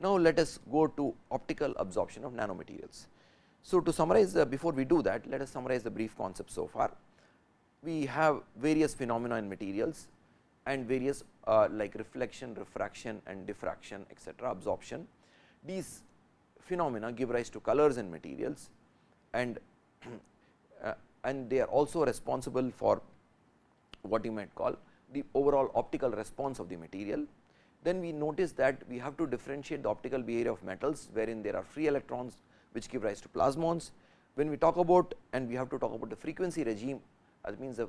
Now, let us go to optical absorption of nanomaterials. So, to summarize the before we do that let us summarize the brief concept so far. We have various phenomena in materials and various uh, like reflection, refraction and diffraction etcetera absorption. These phenomena give rise to colors in materials and uh, and they are also responsible for what you might call the overall optical response of the material. Then we notice that we have to differentiate the optical behavior of metals wherein there are free electrons which give rise to plasmons. When we talk about and we have to talk about the frequency regime that means the,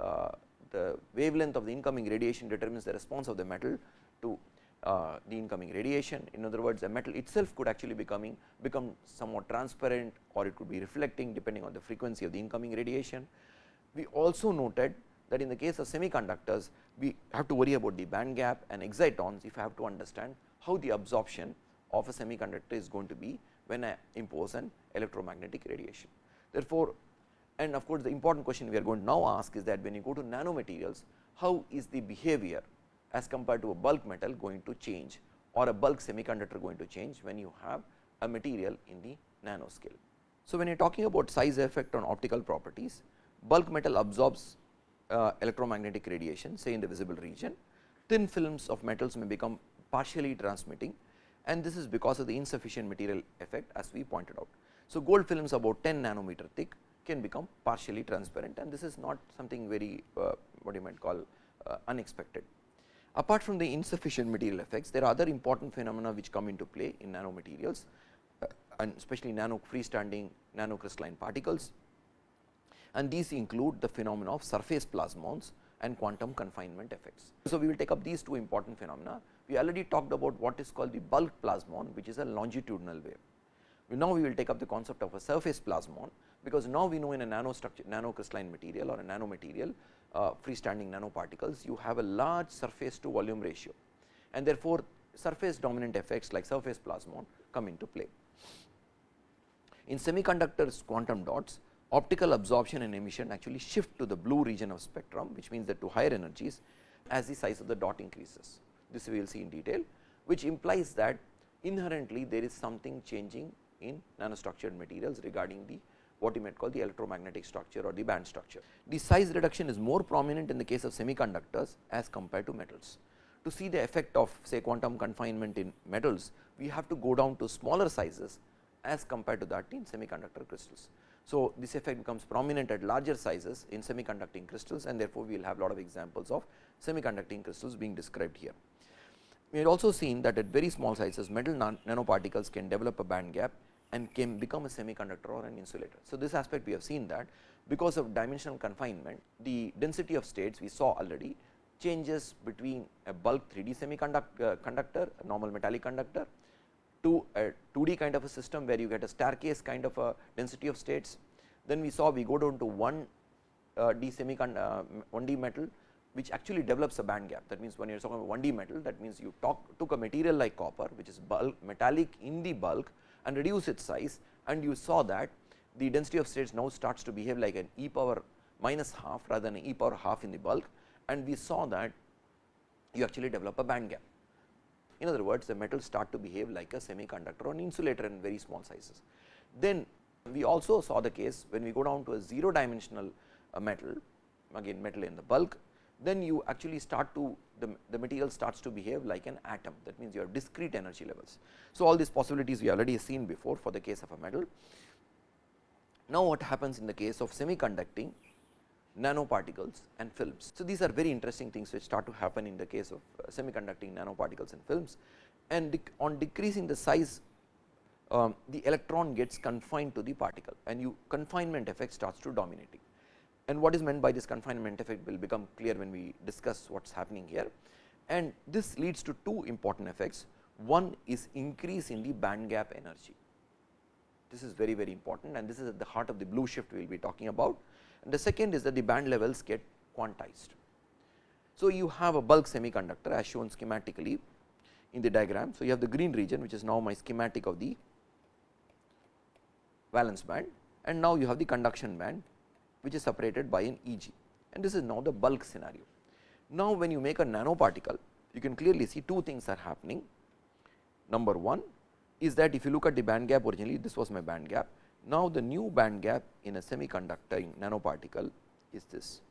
uh, the wavelength of the incoming radiation determines the response of the metal to uh, the incoming radiation. In other words, the metal itself could actually becoming become somewhat transparent or it could be reflecting depending on the frequency of the incoming radiation. We also noted that in the case of semiconductors, we have to worry about the band gap and excitons if I have to understand how the absorption of a semiconductor is going to be when I impose an electromagnetic radiation. Therefore, and of course, the important question we are going to now ask is that when you go to nanomaterials, how is the behavior as compared to a bulk metal going to change or a bulk semiconductor going to change when you have a material in the nanoscale. So, when you are talking about size effect on optical properties, bulk metal absorbs uh, electromagnetic radiation say in the visible region, thin films of metals may become partially transmitting and this is because of the insufficient material effect as we pointed out. So, gold films about 10 nanometer thick can become partially transparent and this is not something very uh, what you might call uh, unexpected. Apart from the insufficient material effects, there are other important phenomena which come into play in nanomaterials uh, and especially nano freestanding nanocrystalline particles and these include the phenomena of surface plasmons and quantum confinement effects. So, we will take up these two important phenomena. We already talked about what is called the bulk plasmon which is a longitudinal wave. Now, we will take up the concept of a surface plasmon, because now we know in a nanostructure nanocrystalline material or a nanomaterial uh, freestanding nanoparticles, you have a large surface to volume ratio and therefore, surface dominant effects like surface plasmon come into play. In semiconductors quantum dots, optical absorption and emission actually shift to the blue region of spectrum, which means that to higher energies as the size of the dot increases. This we will see in detail, which implies that inherently there is something changing in nanostructured materials regarding the what you might call the electromagnetic structure or the band structure. The size reduction is more prominent in the case of semiconductors as compared to metals. To see the effect of say quantum confinement in metals, we have to go down to smaller sizes as compared to that in semiconductor crystals. So, this effect becomes prominent at larger sizes in semiconducting crystals and therefore, we will have a lot of examples of semiconducting crystals being described here. We have also seen that at very small sizes metal nanoparticles can develop a band gap and can become a semiconductor or an insulator. So, this aspect we have seen that because of dimensional confinement the density of states we saw already changes between a bulk 3D semiconductor uh, conductor normal metallic conductor to a 2D kind of a system where you get a staircase kind of a density of states. Then we saw we go down to 1 uh, D semiconductor uh, 1D metal which actually develops a band gap that means when you are talking about 1D metal that means you talk took a material like copper which is bulk metallic in the bulk and reduce its size and you saw that the density of states now starts to behave like an e power minus half rather than e power half in the bulk and we saw that you actually develop a band gap. In other words, the metals start to behave like a semiconductor or an insulator in very small sizes. Then we also saw the case when we go down to a 0 dimensional uh, metal, again metal in the bulk, then you actually start to the, the material starts to behave like an atom that means you have discrete energy levels. So, all these possibilities we already seen before for the case of a metal. Now, what happens in the case of semiconducting nanoparticles and films. So, these are very interesting things which start to happen in the case of uh, semiconducting nanoparticles and films and dec on decreasing the size um, the electron gets confined to the particle and you confinement effect starts to dominating and what is meant by this confinement effect will become clear when we discuss what is happening here. And this leads to two important effects. One is increase in the band gap energy. This is very very important and this is at the heart of the blue shift we will be talking about. And the second is that the band levels get quantized. So, you have a bulk semiconductor as shown schematically in the diagram. So, you have the green region which is now my schematic of the valence band and now you have the conduction band which is separated by an Eg and this is now the bulk scenario. Now, when you make a nanoparticle you can clearly see two things are happening. number 1 is that if you look at the band gap originally this was my band gap. Now, the new band gap in a semiconducting nanoparticle is this.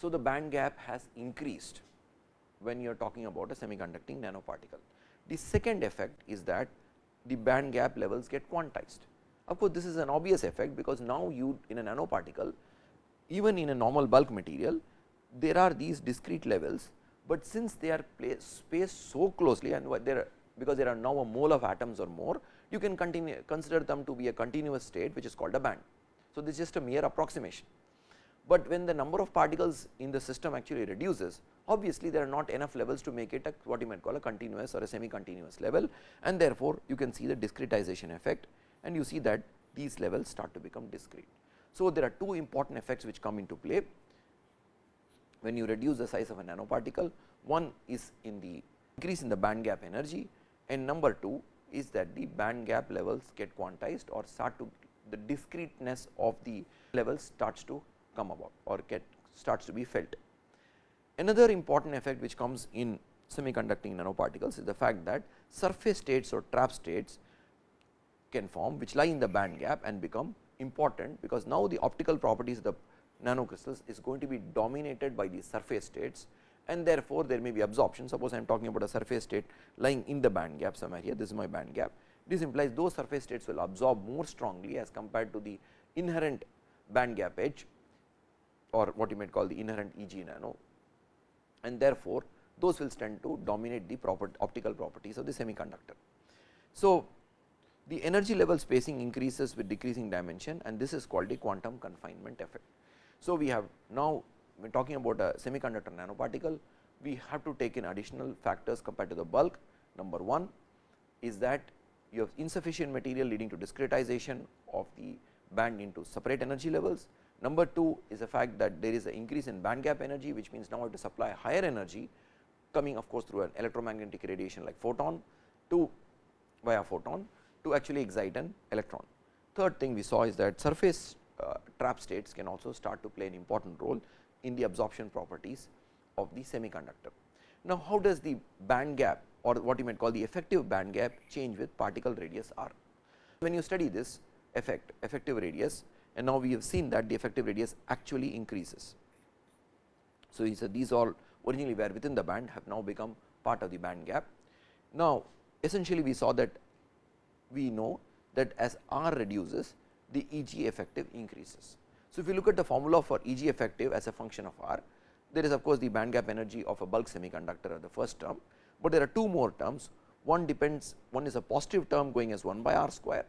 So, the band gap has increased when you are talking about a semiconducting nanoparticle. The second effect is that the band gap levels get quantized. Of course, this is an obvious effect because now you in a nanoparticle even in a normal bulk material there are these discrete levels, but since they are spaced so closely and there because there are now a mole of atoms or more you can continue consider them to be a continuous state which is called a band. So, this is just a mere approximation but when the number of particles in the system actually reduces obviously there are not enough levels to make it a what you might call a continuous or a semi continuous level and therefore, you can see the discretization effect and you see that these levels start to become discrete. So, there are two important effects which come into play when you reduce the size of a nanoparticle. One is in the increase in the band gap energy and number 2 is that the band gap levels get quantized or start to the discreteness of the levels starts to come about or get starts to be felt. Another important effect which comes in semiconducting nanoparticles is the fact that surface states or trap states can form which lie in the band gap and become important because now the optical properties of the nanocrystals is going to be dominated by the surface states and therefore, there may be absorption. Suppose I am talking about a surface state lying in the band gap somewhere here, this is my band gap. This implies those surface states will absorb more strongly as compared to the inherent band gap edge or what you might call the inherent E g nano and therefore, those will tend to dominate the proper optical properties of the semiconductor. So, the energy level spacing increases with decreasing dimension and this is called the quantum confinement effect. So, we have now when talking about a semiconductor nanoparticle, we have to take in additional factors compared to the bulk. Number 1 is that you have insufficient material leading to discretization of the band into separate energy levels. Number 2 is the fact that there is an increase in band gap energy, which means now I have to supply higher energy coming of course, through an electromagnetic radiation like photon to via photon to actually excite an electron. Third thing we saw is that surface Uh, trap states can also start to play an important role in the absorption properties of the semiconductor. Now, how does the band gap or what you might call the effective band gap change with particle radius r? When you study this effect effective radius and now we have seen that the effective radius actually increases. So, these all originally were within the band have now become part of the band gap. Now, essentially we saw that we know that as r reduces the E g effective increases. So, if you look at the formula for E g effective as a function of r, there is of course, the band gap energy of a bulk semiconductor at the first term, but there are two more terms. One depends one is a positive term going as 1 by r square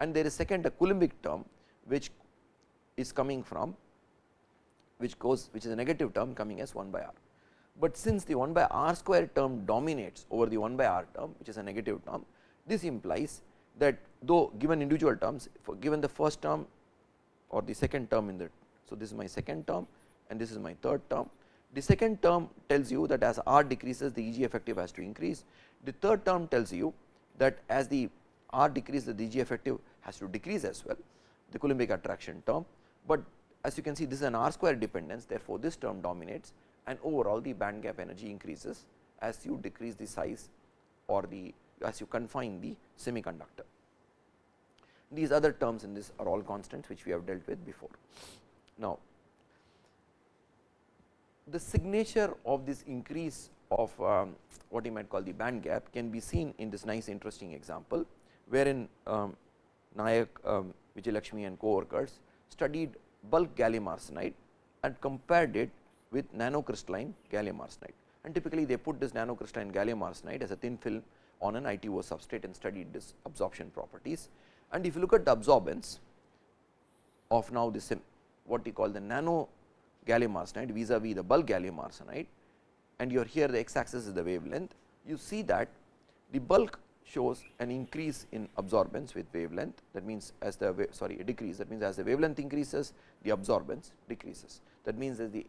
and there is second a Coulombic term which is coming from which goes which is a negative term coming as 1 by r. But since the 1 by r square term dominates over the 1 by r term which is a negative term, this implies that though given individual terms for given the first term or the second term in the. So, this is my second term and this is my third term. The second term tells you that as r decreases the E g effective has to increase. The third term tells you that as the r decreases the E g effective has to decrease as well the Coulombic attraction term, but as you can see this is an r square dependence therefore, this term dominates and overall the band gap energy increases as you decrease the size or the as you confine the semiconductor. These other terms in this are all constants which we have dealt with before. Now, the signature of this increase of um, what you might call the band gap can be seen in this nice interesting example, wherein um, Nayak um, Vijayalakshmi and co-workers studied bulk gallium arsenide and compared it with nanocrystalline gallium arsenide. And typically, they put this nanocrystalline gallium arsenide as a thin film on an ITO substrate and studied this absorption properties. And if you look at the absorbance of now this what we call the nano gallium arsenide vis-a-vis the bulk gallium arsenide and you are here the x axis is the wavelength, you see that the bulk shows an increase in absorbance with wavelength. That means as the sorry a decrease that means as the wavelength increases the absorbance decreases. That means as the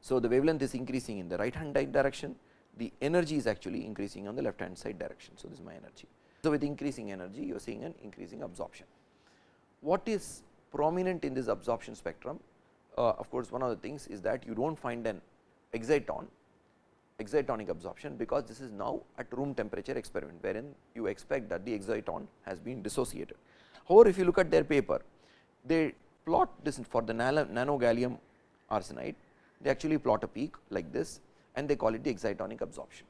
so the wavelength is increasing in the right hand direction the energy is actually increasing on the left hand side direction. So this is my energy. So with increasing energy you are seeing an increasing absorption. What is prominent in this absorption spectrum? Uh, of course, one of the things is that you do not find an exciton excitonic absorption because this is now at room temperature experiment wherein you expect that the exciton has been dissociated. However, if you look at their paper they plot this for the nano gallium arsenide. They actually plot a peak like this and they call it the excitonic absorption.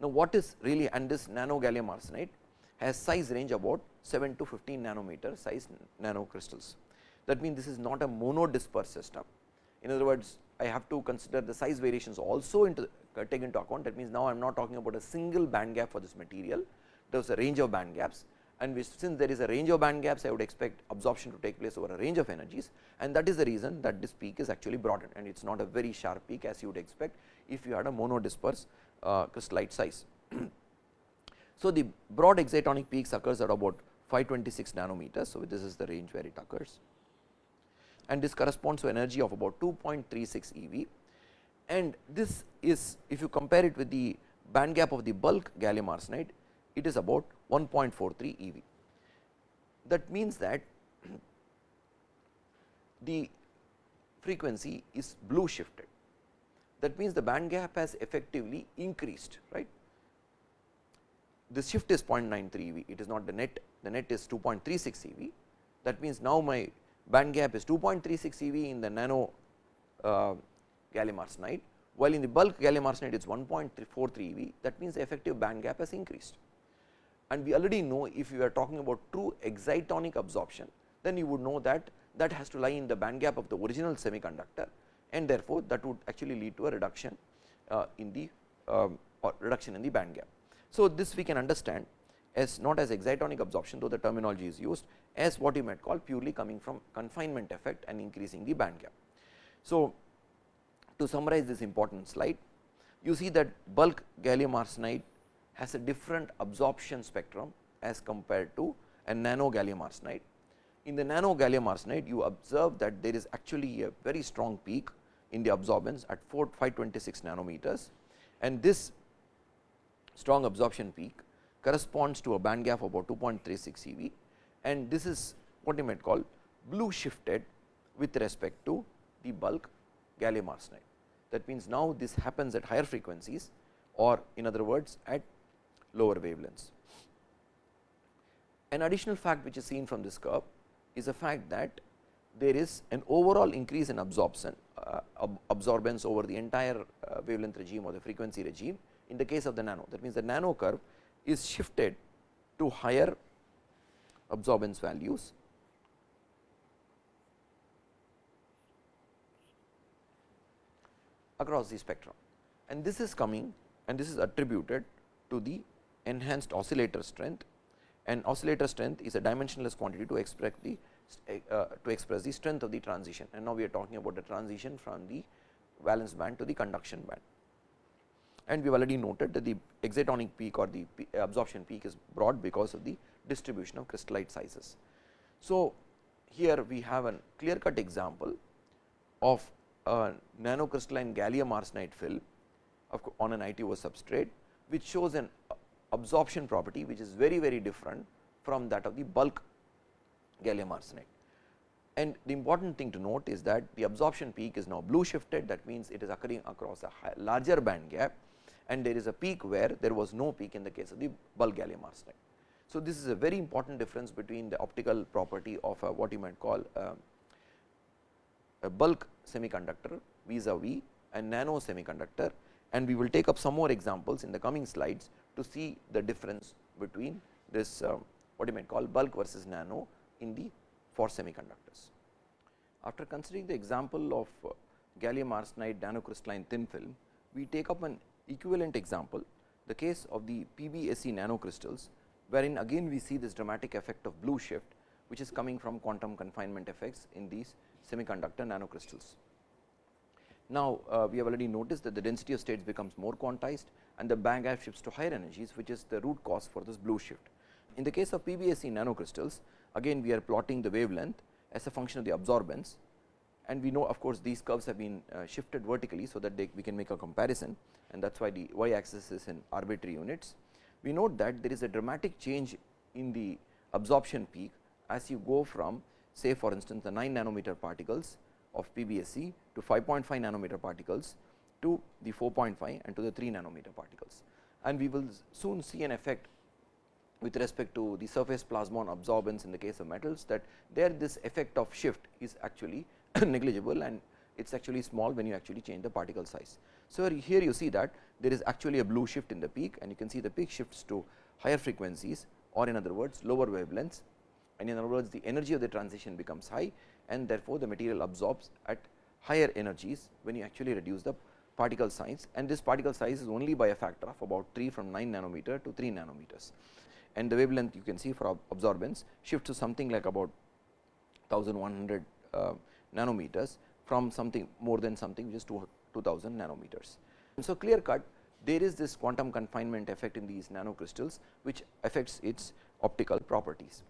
Now, what is really and this nano gallium arsenide has size range about 7 to 15 nanometer size nano crystals. That means, this is not a monodisperse system. In other words, I have to consider the size variations also into uh, take into account. That means, now I am not talking about a single band gap for this material, there is a range of band gaps and since there is a range of band gaps, I would expect absorption to take place over a range of energies and that is the reason that this peak is actually broadened and it is not a very sharp peak as you would expect if you had a monodisperse uh, crystallite size. so, the broad excitonic peaks occurs at about 526 nanometers. So, this is the range where it occurs and this corresponds to energy of about 2.36 eV and this is if you compare it with the band gap of the bulk gallium arsenide it is about 1.43 eV. That means that the frequency is blue shifted that means the band gap has effectively increased right. The shift is 0.93 eV it is not the net the net is 2.36 eV that means now my band gap is 2.36 eV in the nano uh, gallium arsenide, while in the bulk gallium arsenide it is 1.43 eV that means the effective band gap has increased. And we already know if you are talking about true excitonic absorption, then you would know that that has to lie in the band gap of the original semiconductor and therefore, that would actually lead to a reduction uh, in the um, or reduction in the band gap. So, this we can understand as not as excitonic absorption though the terminology is used as what you might call purely coming from confinement effect and increasing the band gap. So, to summarize this important slide you see that bulk gallium arsenide has a different absorption spectrum as compared to a nano gallium arsenide. In the nano gallium arsenide you observe that there is actually a very strong peak in the absorbance at 4 526 nanometers and this strong absorption peak corresponds to a band gap of about 2.36 eV and this is what you might call blue shifted with respect to the bulk gallium arsenide. That means, now this happens at higher frequencies or in other words at lower wavelengths. An additional fact which is seen from this curve is the fact that there is an overall increase in absorption uh, ab absorbance over the entire uh, wavelength regime or the frequency regime in the case of the nano. That means, the nano curve is shifted to higher absorbance values across the spectrum and this is coming and this is attributed to the enhanced oscillator strength and oscillator strength is a dimensionless quantity to express the uh, to express the strength of the transition and now we are talking about the transition from the valence band to the conduction band and we have already noted that the excitonic peak or the absorption peak is broad because of the distribution of crystallite sizes. So, here we have a clear cut example of a nanocrystalline gallium arsenide film on an ITO substrate, which shows an absorption property which is very very different from that of the bulk gallium arsenide. And the important thing to note is that the absorption peak is now blue shifted that means, it is occurring across a larger band gap and there is a peak where there was no peak in the case of the bulk gallium arsenide. So, this is a very important difference between the optical property of a, what you might call a, a bulk semiconductor vis-a-vis a nano semiconductor and we will take up some more examples in the coming slides to see the difference between this uh, what you might call bulk versus nano in the for semiconductors. After considering the example of uh, gallium arsenide nanocrystalline thin film, we take up an equivalent example the case of the PBSE nanocrystals wherein again we see this dramatic effect of blue shift which is coming from quantum confinement effects in these semiconductor nanocrystals. Now, uh, we have already noticed that the density of states becomes more quantized and the band gap shifts to higher energies which is the root cause for this blue shift. In the case of PBSE nanocrystals again we are plotting the wavelength as a function of the absorbance and we know of course, these curves have been uh, shifted vertically. So, that they, we can make a comparison and that is why the y axis is in arbitrary units. We note that there is a dramatic change in the absorption peak as you go from say for instance, the 9 nanometer particles of PBSE to 5.5 nanometer particles to the 4.5 and to the 3 nanometer particles. And we will soon see an effect with respect to the surface plasmon absorbance in the case of metals that there this effect of shift is actually negligible and it is actually small when you actually change the particle size. So, here you see that there is actually a blue shift in the peak and you can see the peak shifts to higher frequencies or in other words lower wavelengths and in other words the energy of the transition becomes high and therefore, the material absorbs at higher energies when you actually reduce the particle size and this particle size is only by a factor of about 3 from 9 nanometer to 3 nanometers and the wavelength you can see for absorbance shifts to something like about 1100 uh, nanometers from something more than something which is 2000 nanometers. And so, clear cut there is this quantum confinement effect in these nanocrystals which affects its optical properties.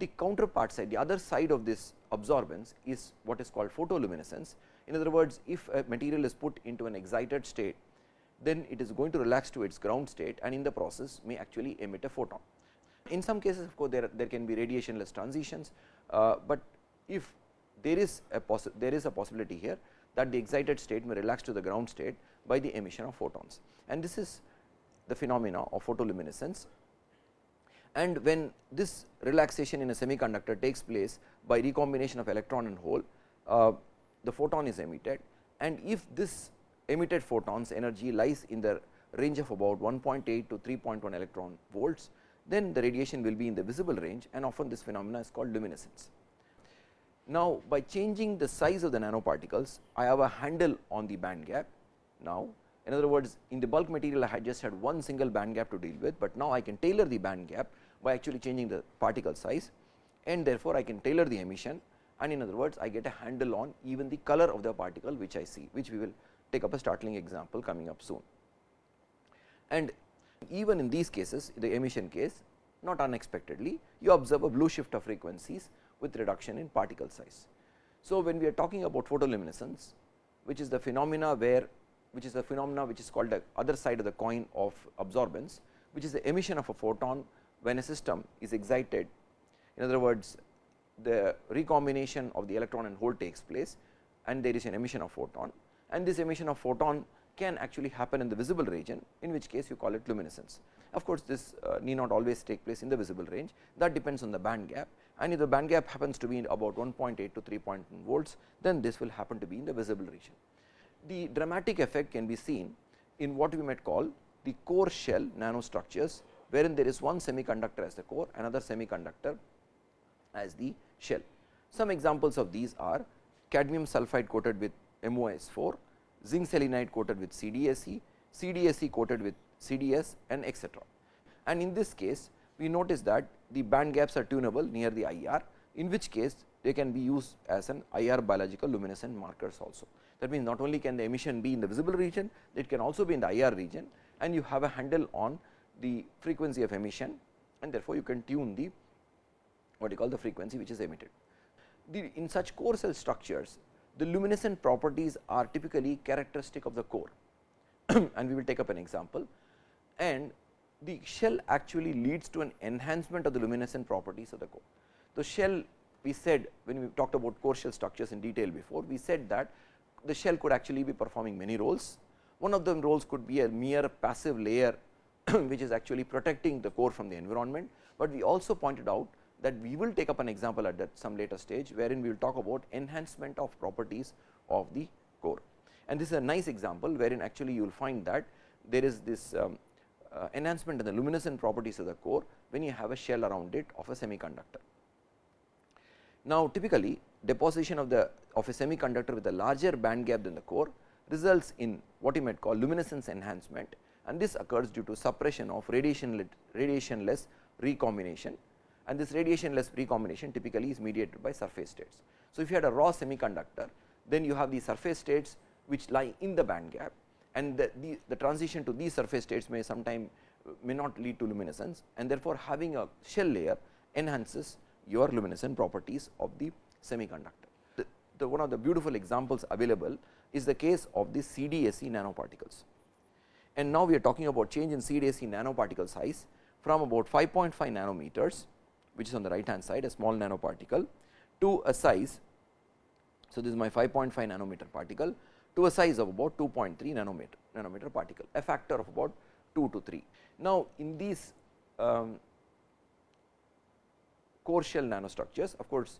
The counterpart side the other side of this absorbance is what is called photoluminescence. In other words, if a material is put into an excited state then it is going to relax to its ground state and in the process may actually emit a photon. In some cases of course, there, there can be radiationless transitions, uh, but if there is a there is a possibility here that the excited state may relax to the ground state by the emission of photons and this is the phenomena of photoluminescence. And when this relaxation in a semiconductor takes place by recombination of electron and hole, uh, the photon is emitted and if this emitted photons energy lies in the range of about 1.8 to 3.1 electron volts, then the radiation will be in the visible range and often this phenomena is called luminescence. Now, by changing the size of the nanoparticles, I have a handle on the band gap. Now, in other words, in the bulk material I had just had one single band gap to deal with, but now I can tailor the band gap by actually changing the particle size and therefore, I can tailor the emission and in other words, I get a handle on even the color of the particle which I see, which we will take up a startling example coming up soon. And even in these cases, the emission case not unexpectedly, you observe a blue shift of frequencies with reduction in particle size. So, when we are talking about photoluminescence, which is the phenomena where which is the phenomena which is called the other side of the coin of absorbance, which is the emission of a photon when a system is excited. In other words, the recombination of the electron and hole takes place and there is an emission of photon and this emission of photon can actually happen in the visible region in which case you call it luminescence. Of course, this uh, need not always take place in the visible range that depends on the band gap and if the band gap happens to be about 1.8 to 3.1 volts then this will happen to be in the visible region. The dramatic effect can be seen in what we might call the core shell nanostructures wherein there is one semiconductor as the core another semiconductor as the shell. Some examples of these are cadmium sulphide coated with MOS4, zinc selenide coated with CDSE, CDSE coated with CDS and etcetera. And in this case, we notice that the band gaps are tunable near the IR, in which case they can be used as an IR biological luminescent markers also. That means, not only can the emission be in the visible region, it can also be in the IR region and you have a handle on the frequency of emission and therefore, you can tune the what you call the frequency which is emitted. The, in such core shell structures, the luminescent properties are typically characteristic of the core and we will take up an example and the shell actually leads to an enhancement of the luminescent properties of the core. The shell we said when we talked about core shell structures in detail before, we said that the shell could actually be performing many roles. One of them roles could be a mere passive layer which is actually protecting the core from the environment, but we also pointed out that we will take up an example at that some later stage, wherein we will talk about enhancement of properties of the core. And this is a nice example, wherein actually you will find that there is this um, uh, enhancement in the luminescent properties of the core when you have a shell around it of a semiconductor. Now, typically deposition of the of a semiconductor with a larger band gap than the core results in what you might call luminescence enhancement and this occurs due to suppression of radiation radiationless recombination and this radiationless recombination typically is mediated by surface states. So, if you had a raw semiconductor then you have the surface states which lie in the band gap and the, the, the transition to these surface states may sometime uh, may not lead to luminescence and therefore, having a shell layer enhances your luminescent properties of the semiconductor. The, the one of the beautiful examples available is the case of the CDSE nanoparticles. And now we are talking about change in CDSE nanoparticle size from about 5.5 nanometers which is on the right hand side a small nanoparticle to a size. So, this is my 5.5 nanometer particle to a size of about 2.3 nanometer, nanometer particle, a factor of about 2 to 3. Now, in these um, core shell nanostructures, of course,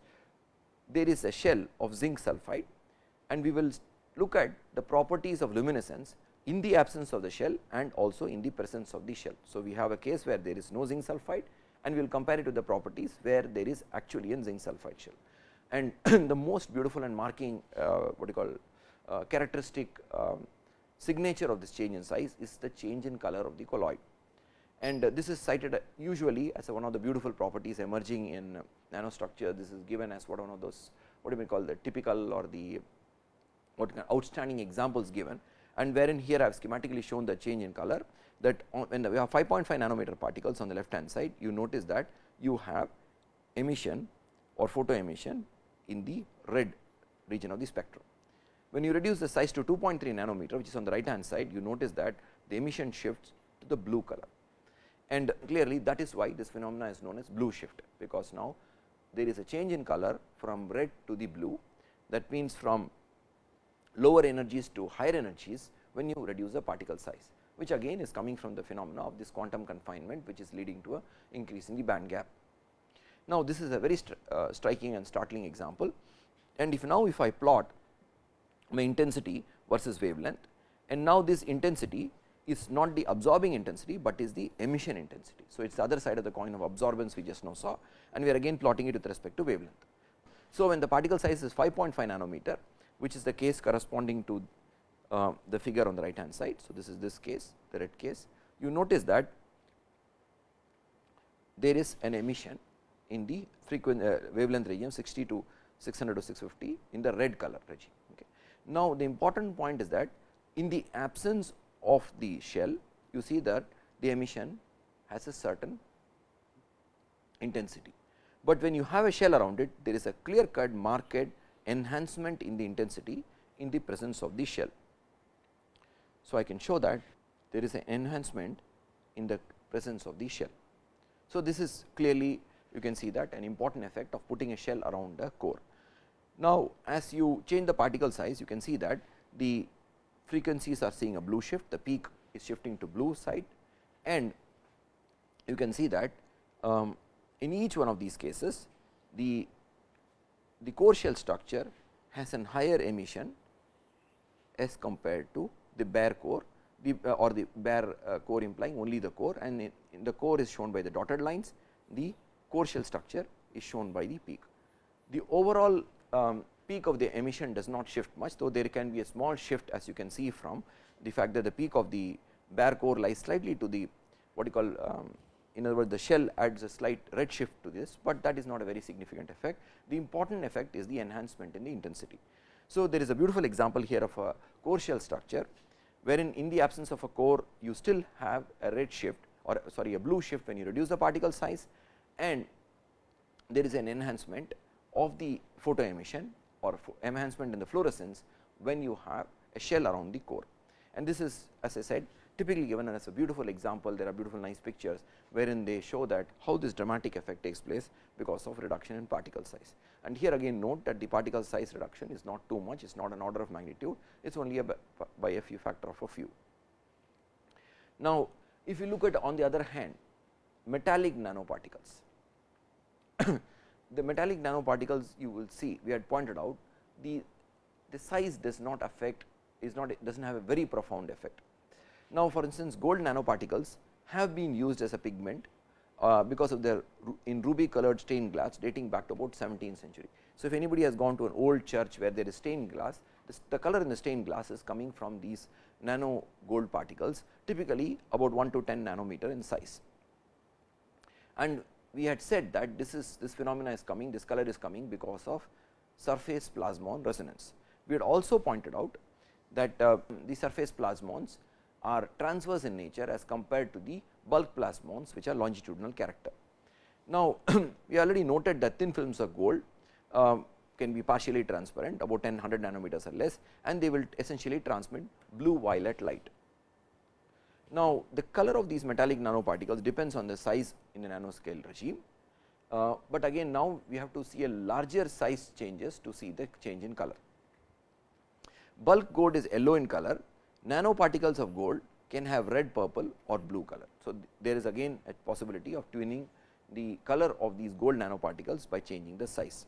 there is a shell of zinc sulphide and we will look at the properties of luminescence in the absence of the shell and also in the presence of the shell. So, we have a case where there is no zinc sulphide and we will compare it to the properties where there is actually a zinc sulphide shell. And the most beautiful and marking uh, what you call uh, characteristic um, signature of this change in size is the change in color of the colloid. And uh, this is cited uh, usually as one of the beautiful properties emerging in nanostructure. This is given as what one of those what do we call the typical or the what outstanding examples given and wherein here I have schematically shown the change in color that when we have 5.5 nanometer particles on the left hand side you notice that you have emission or photo emission in the red region of the spectrum. When you reduce the size to 2.3 nanometer which is on the right hand side you notice that the emission shifts to the blue color and clearly that is why this phenomena is known as blue shift because now there is a change in color from red to the blue that means from lower energies to higher energies when you reduce the particle size which again is coming from the phenomena of this quantum confinement which is leading to a increase in the band gap. Now, this is a very uh, striking and startling example and if now if I plot my intensity versus wavelength and now this intensity is not the absorbing intensity, but is the emission intensity. So, it is the other side of the coin of absorbance we just now saw and we are again plotting it with respect to wavelength. So, when the particle size is 5.5 nanometer which is the case corresponding to uh, the figure on the right hand side. So, this is this case the red case you notice that there is an emission in the frequency uh, wavelength regime 60 to 600 to 650 in the red color regime. Okay. Now, the important point is that in the absence of the shell you see that the emission has a certain intensity, but when you have a shell around it there is a clear cut marked enhancement in the intensity in the presence of the shell. So, I can show that there is an enhancement in the presence of the shell. So, this is clearly you can see that an important effect of putting a shell around the core. Now, as you change the particle size you can see that the frequencies are seeing a blue shift, the peak is shifting to blue side and you can see that um, in each one of these cases the, the core shell structure has an higher emission as compared to the bare core the uh, or the bare uh, core implying only the core and the core is shown by the dotted lines the core shell structure is shown by the peak. The overall um, peak of the emission does not shift much, though there can be a small shift as you can see from the fact that the peak of the bare core lies slightly to the what you call um, in other words the shell adds a slight red shift to this, but that is not a very significant effect. The important effect is the enhancement in the intensity. So, there is a beautiful example here of a core shell structure, wherein in the absence of a core you still have a red shift or sorry a blue shift when you reduce the particle size and there is an enhancement of the photo emission or enhancement in the fluorescence when you have a shell around the core. And this is as I said typically given as a beautiful example, there are beautiful nice pictures wherein they show that how this dramatic effect takes place because of reduction in particle size. And here again note that the particle size reduction is not too much, it is not an order of magnitude, it is only a by a few factor of a few. Now, if you look at on the other hand metallic nanoparticles, the metallic nanoparticles you will see we had pointed out the, the size does not affect is not does not have a very profound effect. Now, for instance gold nanoparticles have been used as a pigment uh, because of their in ruby colored stained glass dating back to about 17th century. So, if anybody has gone to an old church where there is stained glass the color in the stained glass is coming from these nano gold particles typically about 1 to 10 nanometer in size. And we had said that this is this phenomena is coming, this color is coming because of surface plasmon resonance. We had also pointed out that uh, the surface plasmons are transverse in nature as compared to the bulk plasmons which are longitudinal character. Now, we already noted that thin films of gold uh, can be partially transparent about 10 100 nanometers or less and they will essentially transmit blue violet light. Now, the color of these metallic nanoparticles depends on the size in the nanoscale regime uh, but again now we have to see a larger size changes to see the change in color. Bulk gold is yellow in color, nanoparticles of gold can have red, purple or blue color. So, there is again a possibility of tuning the color of these gold nanoparticles by changing the size.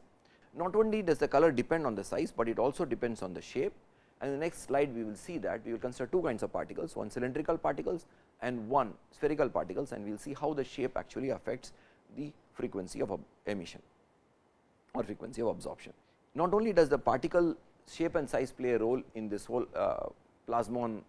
Not only does the color depend on the size, but it also depends on the shape and in the next slide we will see that we will consider two kinds of particles, one cylindrical particles and one spherical particles and we will see how the shape actually affects the frequency of emission or frequency of absorption. Not only does the particle shape and size play a role in this whole uh, plasmon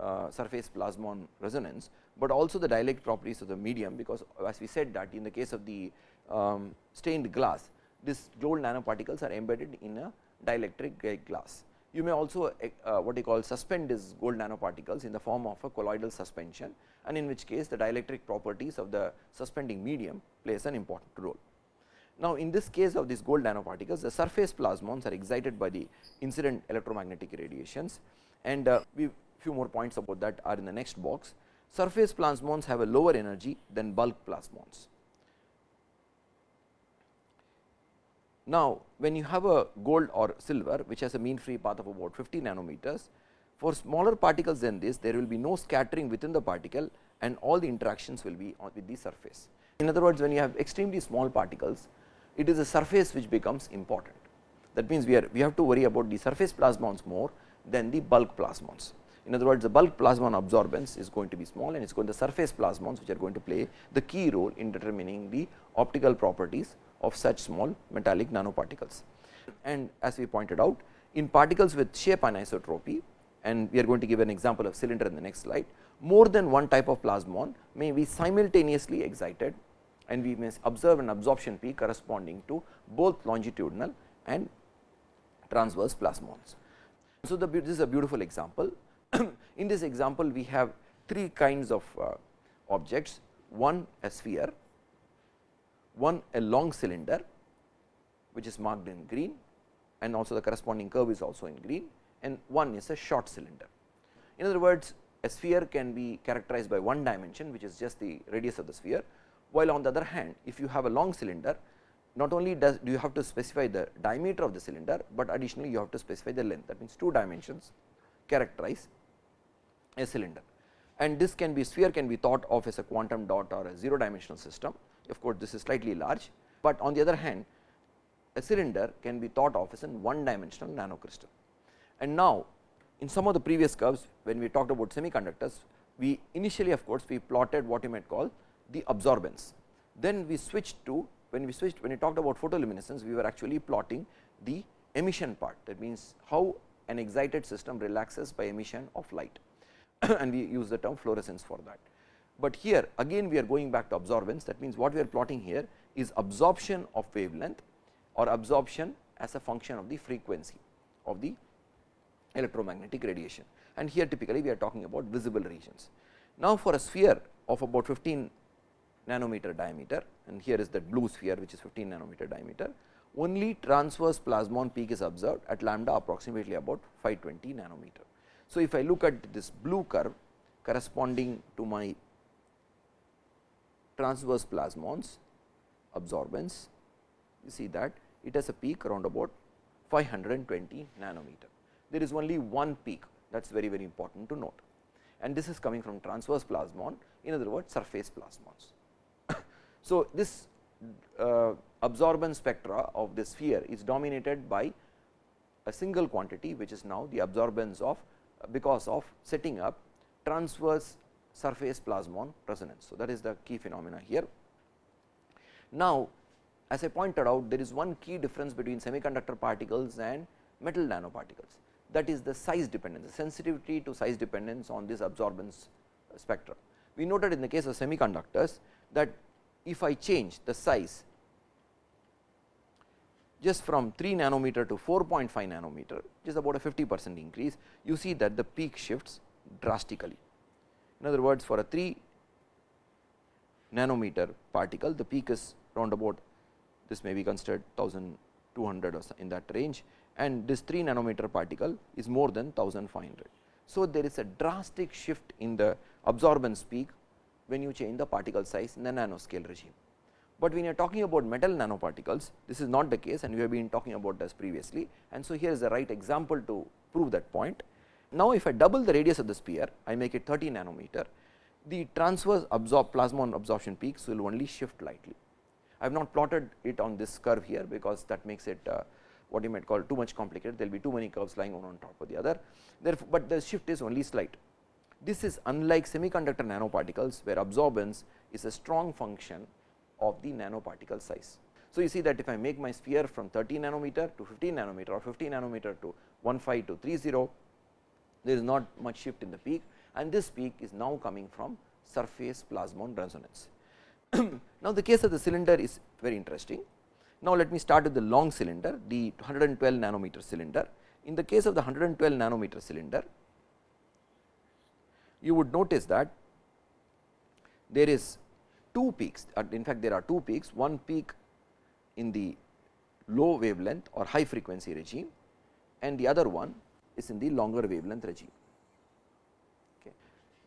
uh, surface plasmon resonance, but also the dielectric properties of the medium because as we said that in the case of the um, stained glass this gold nanoparticles are embedded in a dielectric glass. You may also uh, what you call suspend these gold nanoparticles in the form of a colloidal suspension and in which case the dielectric properties of the suspending medium plays an important role. Now, in this case of these gold nanoparticles the surface plasmons are excited by the incident electromagnetic radiations and uh, we few more points about that are in the next box. Surface plasmons have a lower energy than bulk plasmons. Now, when you have a gold or silver which has a mean free path of about 50 nanometers, for smaller particles than this there will be no scattering within the particle and all the interactions will be with the surface. In other words, when you have extremely small particles, it is the surface which becomes important. That means, we are we have to worry about the surface plasmons more than the bulk plasmons. In other words, the bulk plasmon absorbance is going to be small and it is going to the surface plasmons which are going to play the key role in determining the optical properties of such small metallic nanoparticles. And as we pointed out in particles with shape anisotropy and we are going to give an example of cylinder in the next slide, more than one type of plasmon may be simultaneously excited and we may observe an absorption peak corresponding to both longitudinal and transverse plasmons. So, the, this is a beautiful example. in this example, we have three kinds of uh, objects, one a sphere, one a long cylinder which is marked in green and also the corresponding curve is also in green and one is a short cylinder. In other words, a sphere can be characterized by one dimension which is just the radius of the sphere, while on the other hand if you have a long cylinder not only does do you have to specify the diameter of the cylinder, but additionally you have to specify the length that means two dimensions characterize a cylinder and this can be sphere can be thought of as a quantum dot or a 0 dimensional system of course, this is slightly large, but on the other hand a cylinder can be thought of as a one dimensional nanocrystal. And now, in some of the previous curves when we talked about semiconductors, we initially of course, we plotted what you might call the absorbance. Then we switched to when we switched when we talked about photoluminescence, we were actually plotting the emission part that means how an excited system relaxes by emission of light and we use the term fluorescence for that. But here again we are going back to absorbance that means, what we are plotting here is absorption of wavelength or absorption as a function of the frequency of the electromagnetic radiation and here typically we are talking about visible regions. Now, for a sphere of about 15 nanometer diameter and here is that blue sphere which is 15 nanometer diameter only transverse plasmon peak is observed at lambda approximately about 520 nanometer. So, if I look at this blue curve corresponding to my transverse plasmons absorbance, you see that it has a peak around about 520 nanometer. There is only one peak that is very very important to note and this is coming from transverse plasmon in other words surface plasmons. So, this uh, absorbance spectra of the sphere is dominated by a single quantity which is now the absorbance of because of setting up transverse surface plasmon resonance. So, that is the key phenomena here. Now, as I pointed out there is one key difference between semiconductor particles and metal nanoparticles that is the size dependence, the sensitivity to size dependence on this absorbance spectrum. We noted in the case of semiconductors that if I change the size just from 3 nanometer to 4.5 nanometer, which is about a 50 percent increase, you see that the peak shifts drastically. In other words, for a 3 nanometer particle, the peak is round about this may be considered 1200 or in that range and this 3 nanometer particle is more than 1500. So, there is a drastic shift in the absorbance peak when you change the particle size in the nanoscale regime. but when you are talking about metal nanoparticles this is not the case and we have been talking about this previously and so here is the right example to prove that point. Now, if I double the radius of the sphere I make it 30 nanometer the transverse absorb plasmon absorption peaks will only shift lightly. I have not plotted it on this curve here because that makes it uh, what you might call too much complicated there will be too many curves lying one on top of the other therefore, but the shift is only slight. This is unlike semiconductor nanoparticles where absorbance is a strong function of the nanoparticle size. So, you see that if I make my sphere from 30 nanometer to 15 nanometer or 50 nanometer to 15 to 30, there is not much shift in the peak and this peak is now coming from surface plasmon resonance. now, the case of the cylinder is very interesting. Now, let me start with the long cylinder, the 112 nanometer cylinder. In the case of the 112 nanometer cylinder, you would notice that there is two peaks, in fact, there are two peaks, one peak in the low wavelength or high frequency regime and the other one is in the longer wavelength regime. Okay.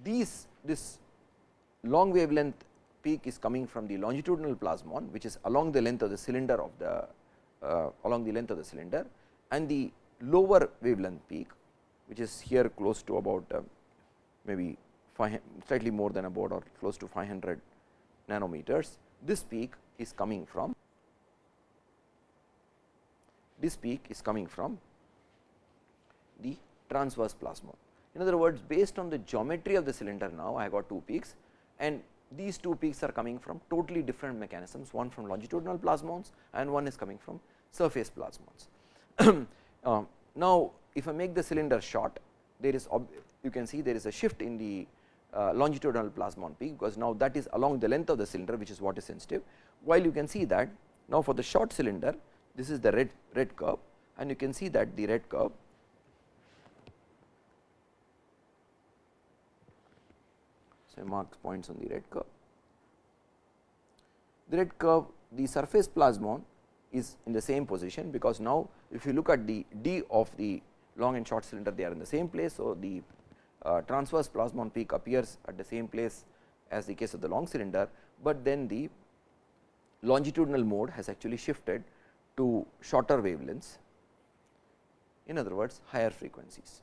These this long wavelength peak is coming from the longitudinal plasmon which is along the length of the cylinder of the uh, along the length of the cylinder and the lower wavelength peak which is here close to about uh, maybe slightly more than about or close to 500 nanometers. This peak is coming from this peak is coming from the transverse plasmon. In other words, based on the geometry of the cylinder now I got two peaks and these two peaks are coming from totally different mechanisms, one from longitudinal plasmons and one is coming from surface plasmons. uh, now, if I make the cylinder short, there is you can see there is a shift in the uh, longitudinal plasmon peak, because now that is along the length of the cylinder which is what is sensitive, while you can see that now for the short cylinder this is the red red curve and you can see that the red curve so marks points on the red curve. The red curve the surface plasmon is in the same position because now if you look at the d of the long and short cylinder they are in the same place. So, the uh, transverse plasmon peak appears at the same place as the case of the long cylinder, but then the longitudinal mode has actually shifted to shorter wavelengths in other words higher frequencies.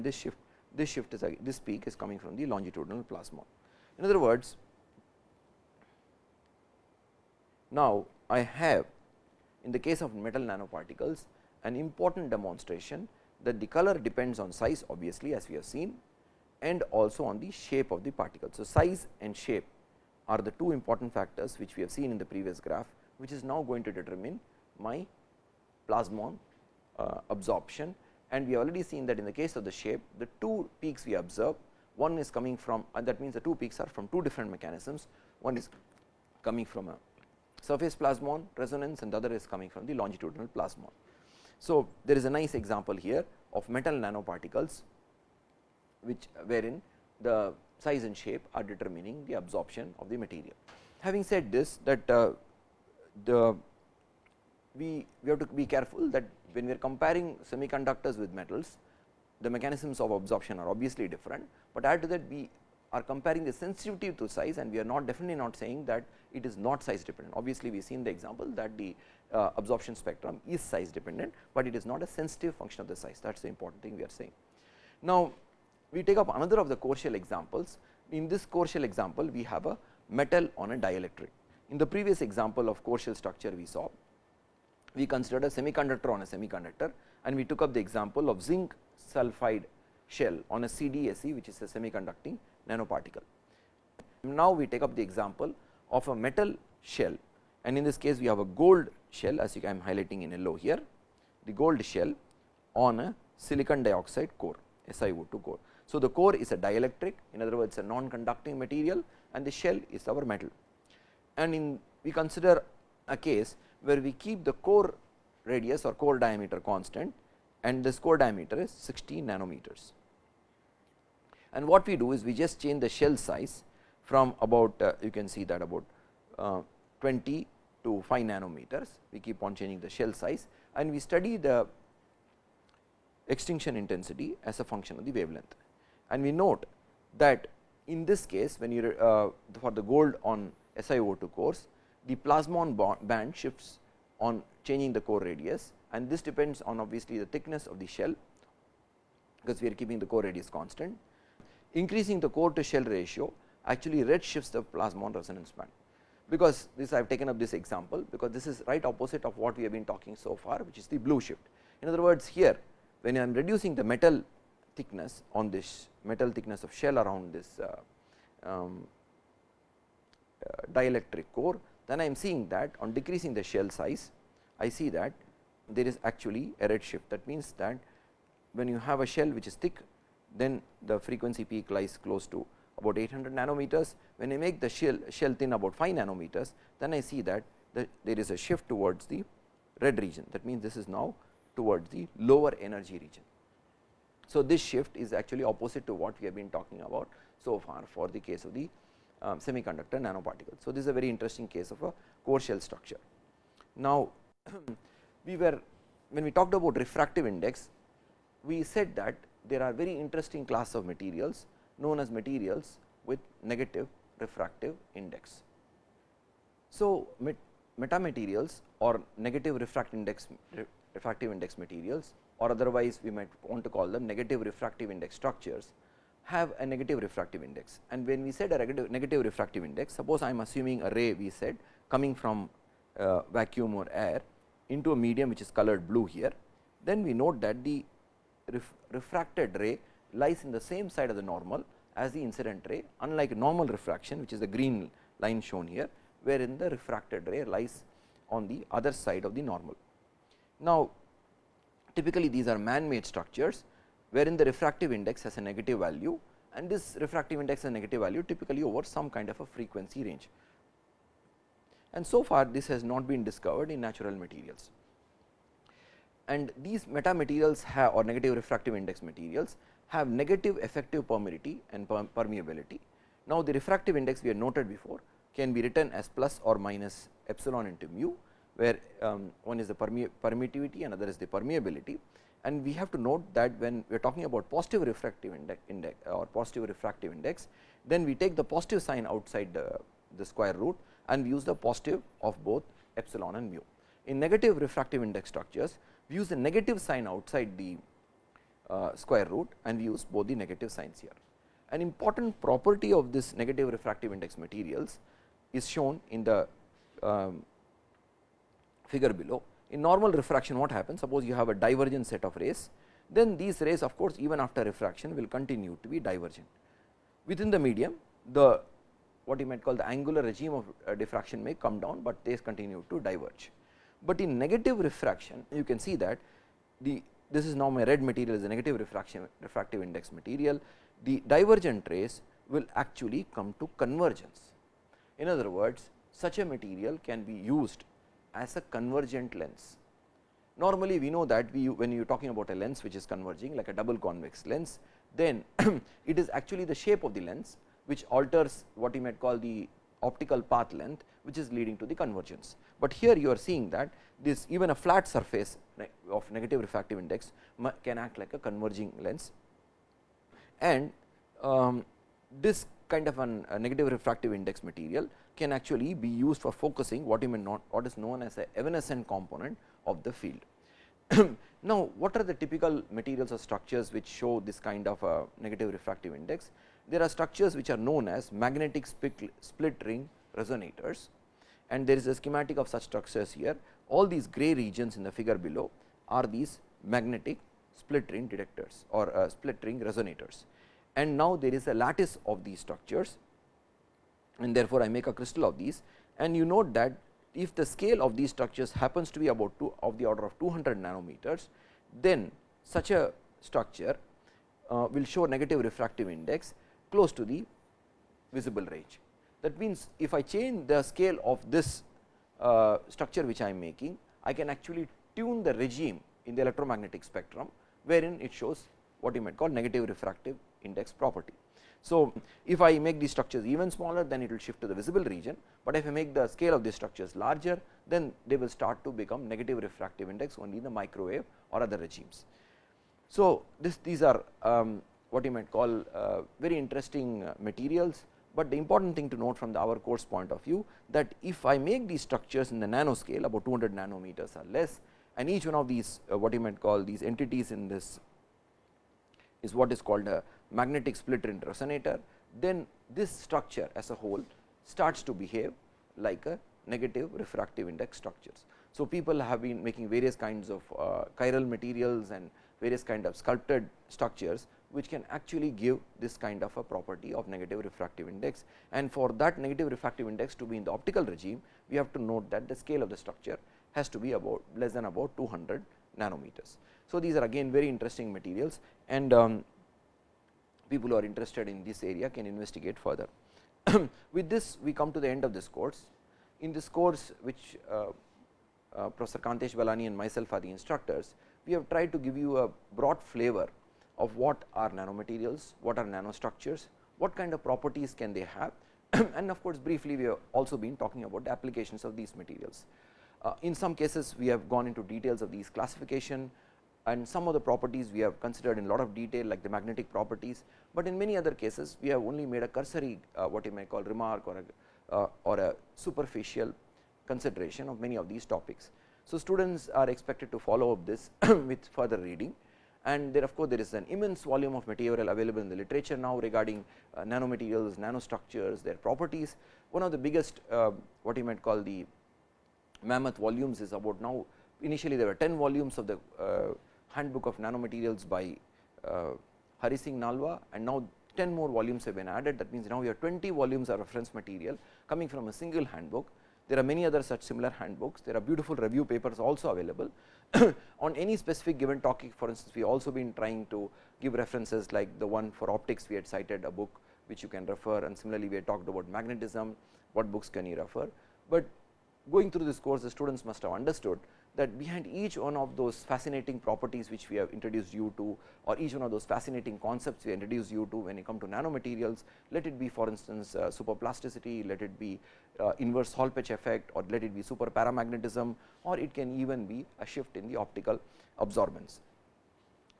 This shift this shift is this peak is coming from the longitudinal plasmon. In other words, now I have in the case of metal nanoparticles an important demonstration that the color depends on size obviously as we have seen and also on the shape of the particle. So, size and shape are the two important factors which we have seen in the previous graph which is now going to determine my plasmon uh, absorption and we have already seen that in the case of the shape the two peaks we observe one is coming from and that means the two peaks are from two different mechanisms one is coming from a surface plasmon resonance and the other is coming from the longitudinal plasmon. So, there is a nice example here of metal nanoparticles which wherein the size and shape are determining the absorption of the material. Having said this that uh, the we, we have to be careful that when we are comparing semiconductors with metals the mechanisms of absorption are obviously different, but add to that we are comparing the sensitivity to size and we are not definitely not saying that it is not size dependent. Obviously, we have seen the example that the uh, absorption spectrum is size dependent, but it is not a sensitive function of the size that is the important thing we are saying. Now, we take up another of the core shell examples. In this core shell example, we have a metal on a dielectric. In the previous example of core shell structure we saw, we considered a semiconductor on a semiconductor and we took up the example of zinc sulphide shell on a CdSe which is a semiconducting nanoparticle. Now, we take up the example of a metal shell and in this case we have a gold shell as I am highlighting in yellow here the gold shell on a silicon dioxide core SiO2 core. So, the core is a dielectric in other words a non conducting material and the shell is our metal and in we consider a case where we keep the core radius or core diameter constant and this core diameter is 16 nanometers. And what we do is we just change the shell size from about uh, you can see that about uh, 20 to 5 nanometers, we keep on changing the shell size and we study the extinction intensity as a function of the wavelength. And we note that in this case when you uh, for the gold on SiO2 cores the plasmon band shifts on changing the core radius and this depends on obviously the thickness of the shell because we are keeping the core radius constant. Increasing the core to shell ratio actually red shifts the plasmon resonance band because this I have taken up this example because this is right opposite of what we have been talking so far which is the blue shift. In other words here when I am reducing the metal thickness on this metal thickness of shell around this uh, um, uh, dielectric core then I am seeing that on decreasing the shell size I see that there is actually a red shift that means that when you have a shell which is thick then the frequency peak lies close to about 800 nanometers. When I make the shell, shell thin about 5 nanometers, then I see that the, there is a shift towards the red region. That means, this is now towards the lower energy region. So, this shift is actually opposite to what we have been talking about so far for the case of the um, semiconductor nanoparticles. So, this is a very interesting case of a core shell structure. Now, we were when we talked about refractive index, we said that there are very interesting class of materials known as materials with negative refractive index. So, met metamaterials or negative refractive index refractive index materials or otherwise we might want to call them negative refractive index structures have a negative refractive index and when we said a negative refractive index suppose I am assuming a ray we said coming from uh, vacuum or air into a medium which is colored blue here then we note that the ref refracted ray lies in the same side of the normal as the incident ray unlike normal refraction which is the green line shown here wherein the refracted ray lies on the other side of the normal. Now, typically these are man made structures wherein the refractive index has a negative value and this refractive index has a negative value typically over some kind of a frequency range. And so far this has not been discovered in natural materials and these metamaterials have or negative refractive index materials have negative effective permittivity and permeability. Now, the refractive index we had noted before can be written as plus or minus epsilon into mu, where um, one is the permittivity and other is the permeability. And we have to note that when we are talking about positive refractive index, index or positive refractive index, then we take the positive sign outside the, the square root and we use the positive of both epsilon and mu. In negative refractive index structures, we use the negative sign outside the square root and we use both the negative signs here. An important property of this negative refractive index materials is shown in the um, figure below. In normal refraction what happens suppose you have a divergent set of rays then these rays of course, even after refraction will continue to be divergent. Within the medium the what you might call the angular regime of uh, diffraction may come down, but they continue to diverge. But in negative refraction you can see that the this is now my red material is a negative refraction refractive index material, the divergent rays will actually come to convergence. In other words, such a material can be used as a convergent lens. Normally, we know that we when you are talking about a lens which is converging like a double convex lens, then it is actually the shape of the lens which alters what you might call the optical path length which is leading to the convergence. But here you are seeing that this even a flat surface of negative refractive index can act like a converging lens and um, this kind of an, a negative refractive index material can actually be used for focusing what you may not what is known as a evanescent component of the field. now, what are the typical materials or structures which show this kind of a negative refractive index? There are structures which are known as magnetic split ring resonators and there is a schematic of such structures here. All these gray regions in the figure below are these magnetic split ring detectors or uh, split ring resonators. And now, there is a lattice of these structures and therefore, I make a crystal of these and you note that if the scale of these structures happens to be about two of the order of 200 nanometers, then such a structure uh, will show negative refractive index close to the visible range. That means, if I change the scale of this uh, structure which I am making, I can actually tune the regime in the electromagnetic spectrum, wherein it shows what you might call negative refractive index property. So, if I make these structures even smaller then it will shift to the visible region, but if I make the scale of these structures larger then they will start to become negative refractive index only in the microwave or other regimes. So, this these are um, what you might call uh, very interesting uh, materials but the important thing to note from the our course point of view that if I make these structures in the nanoscale about 200 nanometers or less and each one of these uh, what you might call these entities in this is what is called a magnetic split resonator, then this structure as a whole starts to behave like a negative refractive index structures. So, people have been making various kinds of uh, chiral materials and various kind of sculpted structures which can actually give this kind of a property of negative refractive index and for that negative refractive index to be in the optical regime we have to note that the scale of the structure has to be about less than about 200 nanometers. So, these are again very interesting materials and um, people who are interested in this area can investigate further. With this we come to the end of this course. In this course which uh, uh, Professor Kantesh Balani and myself are the instructors, we have tried to give you a broad flavor of what are nanomaterials, what are nanostructures, what kind of properties can they have and of course, briefly we have also been talking about the applications of these materials. Uh, in some cases we have gone into details of these classification and some of the properties we have considered in lot of detail like the magnetic properties, but in many other cases we have only made a cursory uh, what you may call remark or a, uh, or a superficial consideration of many of these topics. So, students are expected to follow up this with further reading and there of course, there is an immense volume of material available in the literature now regarding uh, nanomaterials, nanostructures, their properties. One of the biggest uh, what you might call the mammoth volumes is about now initially there were 10 volumes of the uh, handbook of nanomaterials by uh, Hari Singh Nalwa and now 10 more volumes have been added that means now we have 20 volumes of reference material coming from a single handbook. There are many other such similar handbooks, there are beautiful review papers also available on any specific given topic for instance we also been trying to give references like the one for optics we had cited a book which you can refer and similarly we had talked about magnetism. What books can you refer, but going through this course the students must have understood that behind each one of those fascinating properties which we have introduced you to or each one of those fascinating concepts we introduce you to when you come to nanomaterials, let it be for instance uh, superplasticity, let it be uh, inverse Hall-Petch effect or let it be super paramagnetism or it can even be a shift in the optical absorbance.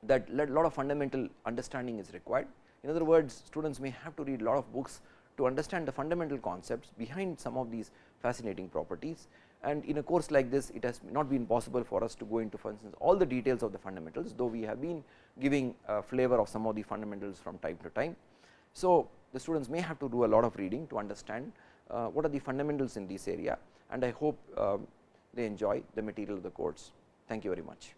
That a lot of fundamental understanding is required. In other words, students may have to read a lot of books to understand the fundamental concepts behind some of these fascinating properties and in a course like this it has not been possible for us to go into for instance all the details of the fundamentals though we have been giving a flavor of some of the fundamentals from time to time. So, the students may have to do a lot of reading to understand uh, what are the fundamentals in this area and I hope uh, they enjoy the material of the course. Thank you very much.